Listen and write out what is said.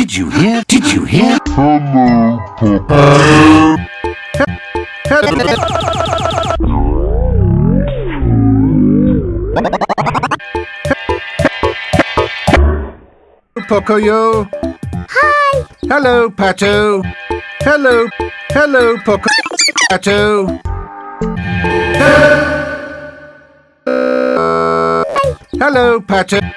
Did you hear? Did you hear? Pocoyo. Hi. Hello, Pato. Hello. Hello, Poco. Pato. Hello, Pato.